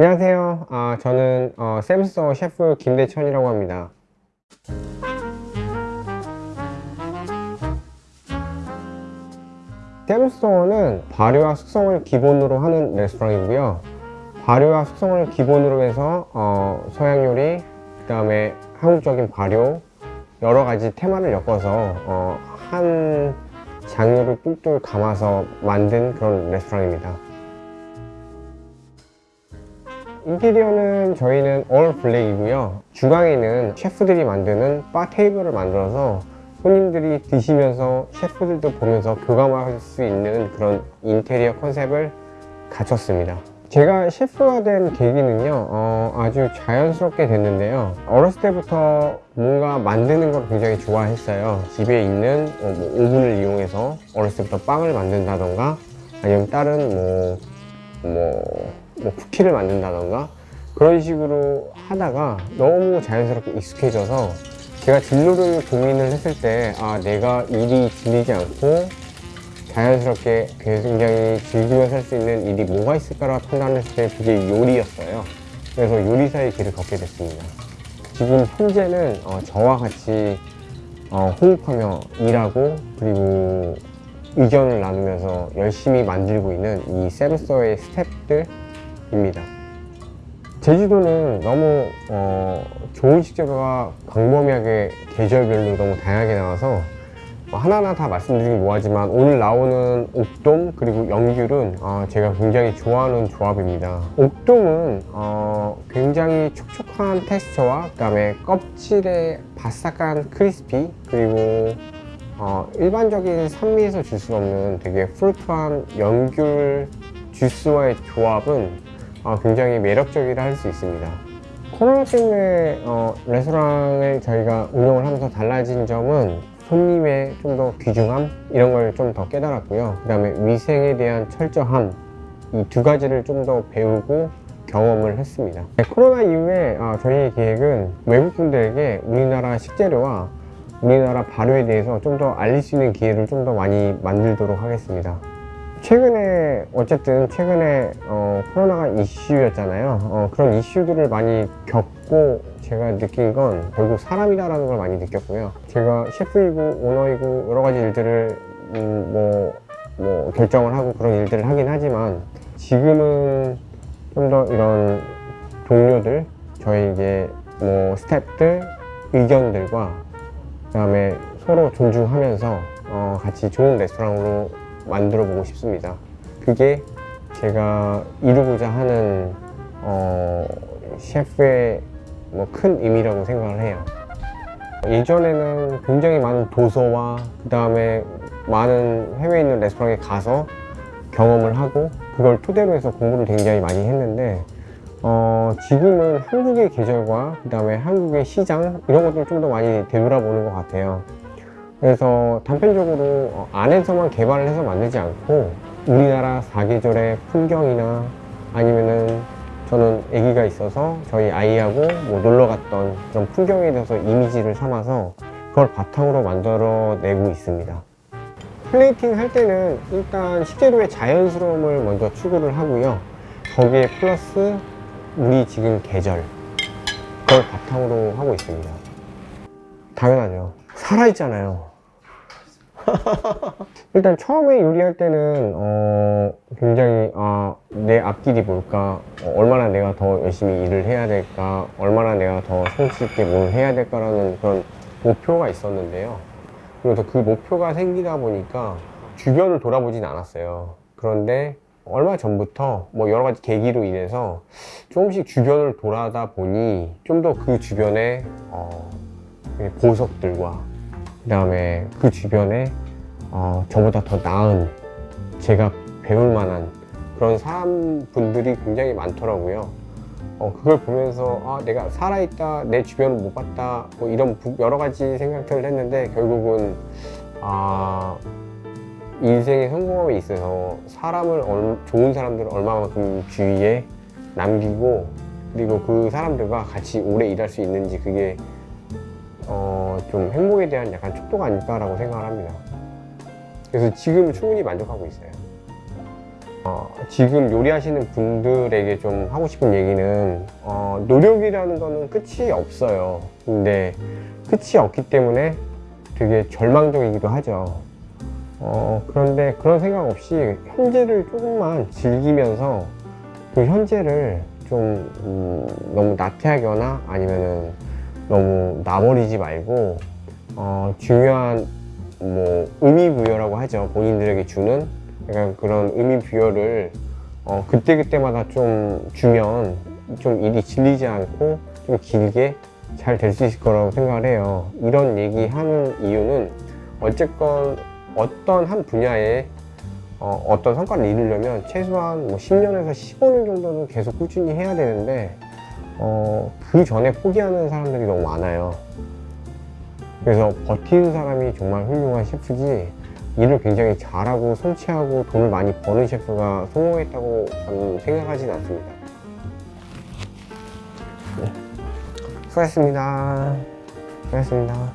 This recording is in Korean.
안녕하세요. 아, 저는 어, 샘스터 셰프 김대천이라고 합니다. 샘스터는 발효와 숙성을 기본으로 하는 레스토랑이고요. 발효와 숙성을 기본으로 해서 어, 서양 요리, 그 다음에 한국적인 발효 여러 가지 테마를 엮어서 어, 한 장르를 똘똘 감아서 만든 그런 레스토랑입니다. 인테리어는 저희는 올 블랙이고요. 주방에는 셰프들이 만드는 바 테이블을 만들어서 손님들이 드시면서 셰프들도 보면서 교감할 수 있는 그런 인테리어 컨셉을 갖췄습니다. 제가 셰프가 된 계기는요 어, 아주 자연스럽게 됐는데요 어렸을 때부터 뭔가 만드는 걸 굉장히 좋아했어요 집에 있는 어, 뭐 오븐을 이용해서 어렸을 때부터 빵을 만든다던가 아니면 다른 뭐, 뭐, 뭐 쿠키를 만든다던가 그런 식으로 하다가 너무 자연스럽게 익숙해져서 제가 진로를 고민을 했을 때 아 내가 일이 질리지 않고 자연스럽게 굉장히 즐기면서 할 수 있는 일이 뭐가 있을까라 판단했을 때 그게 요리였어요. 그래서 요리사의 길을 걷게 됐습니다. 지금 현재는 어, 저와 같이 어, 호흡하며 일하고 그리고 의견을 나누면서 열심히 만들고 있는 이 샘스터의 스탭들 입니다. 제주도는 너무 어, 좋은 식재료가 광범위하게 계절별로 너무 다양하게 나와서 뭐 하나하나 다 말씀드리긴 뭐하지만 오늘 나오는 옥돔 그리고 영귤은 어, 제가 굉장히 좋아하는 조합입니다. 옥돔은 어, 굉장히 촉촉한 텍스처와 그 다음에 껍질에 바삭한 크리스피 그리고 어, 일반적인 산미에서 줄 수 없는 되게 프루트한 연귤 주스와의 조합은 어, 굉장히 매력적이라 할 수 있습니다. 코로나 때문에 어, 레스토랑을 저희가 운영을 하면서 달라진 점은 손님의 좀 더 귀중함? 이런 걸 좀 더 깨달았고요. 그 다음에 위생에 대한 철저함. 이 두 가지를 좀 더 배우고 경험을 했습니다. 네, 코로나 이후에 어, 저희의 계획은 외국분들에게 우리나라 식재료와 우리나라 발효에 대해서 좀 더 알릴 수 있는 기회를 좀 더 많이 만들도록 하겠습니다 최근에 어쨌든 최근에 어, 코로나가 이슈였잖아요. 어, 그런 이슈들을 많이 겪고 제가 느낀 건 결국 사람이다라는 걸 많이 느꼈고요. 제가 셰프이고 오너이고 여러 가지 일들을 음, 뭐, 뭐 결정을 하고 그런 일들을 하긴 하지만 지금은 좀 더 이런 동료들 저희 이제 뭐 스태프들 의견들과 그 다음에 서로 존중하면서 어, 같이 좋은 레스토랑으로 만들어 보고 싶습니다. 그게 제가 이루고자 하는 어, 셰프의 뭐 큰 의미라고 생각을 해요. 예전에는 굉장히 많은 도서와 그 다음에 많은 해외에 있는 레스토랑에 가서 경험을 하고 그걸 토대로 해서 공부를 굉장히 많이 했는데 어, 지금은 한국의 계절과 그 다음에 한국의 시장 이런 것들을 좀 더 많이 되돌아보는 것 같아요 그래서 단편적으로 어, 안에서만 개발을 해서 만들지 않고 우리나라 사계절의 풍경이나 아니면은 저는 아기가 있어서 저희 아이하고 뭐 놀러 갔던 그런 풍경에 대해서 이미지를 삼아서 그걸 바탕으로 만들어 내고 있습니다. 플레이팅 할 때는 일단 식재료의 자연스러움을 먼저 추구를 하고요. 거기에 플러스 우리 지금 계절 그걸 바탕으로 하고 있습니다. 당연하죠 살아있잖아요. 일단 처음에 요리할 때는 어, 굉장히 아, 내 앞길이 뭘까? 어, 얼마나 내가 더 열심히 일을 해야 될까? 얼마나 내가 더 성취 있게 뭘 해야 될까라는 그런 목표가 있었는데요. 그래서 그 목표가 생기다 보니까 주변을 돌아보진 않았어요. 그런데 얼마 전부터 뭐 여러 가지 계기로 인해서 조금씩 주변을 돌아다 보니 좀 더 그 주변에 어, 보석들과 그 다음에 그 주변에 어, 저보다 더 나은 제가 배울 만한 그런 사람분들이 굉장히 많더라고요. 어, 그걸 보면서 아 내가 살아있다 내 주변을 못 봤다 뭐 이런 부, 여러 가지 생각들을 했는데 결국은 아 인생의 성공함에 있어서 사람을 얼, 좋은 사람들을 얼마만큼 주위에 남기고 그리고 그 사람들과 같이 오래 일할 수 있는지 그게 어, 좀 행복에 대한 약간 촉도가 아닐까라고 생각을 합니다 그래서 지금 충분히 만족하고 있어요 어, 지금 요리하시는 분들에게 좀 하고 싶은 얘기는 어, 노력이라는 거는 끝이 없어요. 근데 끝이 없기 때문에 되게 절망적이기도 하죠. 어, 그런데 그런 생각 없이 현재를 조금만 즐기면서 그 현재를 좀 음, 너무 나태하거나 아니면은 너무 나버리지 말고 어, 중요한 뭐 의미 부여라고 하죠. 본인들에게 주는 약간 그런 의미 부여를 어, 그때 그때마다 좀 주면 좀 일이 질리지 않고 좀 길게 잘 될 수 있을 거라고 생각을 해요. 이런 얘기 하는 이유는 어쨌건 어떤 한 분야에 어, 어떤 성과를 이루려면 최소한 뭐 10년에서 15년 정도는 계속 꾸준히 해야 되는데 어, 그 전에 포기하는 사람들이 너무 많아요. 그래서 버티는 사람이 정말 훌륭한 셰프지 일을 굉장히 잘하고 성취하고 돈을 많이 버는 셰프가 성공했다고 저는 생각하진 않습니다. 네. 수고하셨습니다. 수고하셨습니다.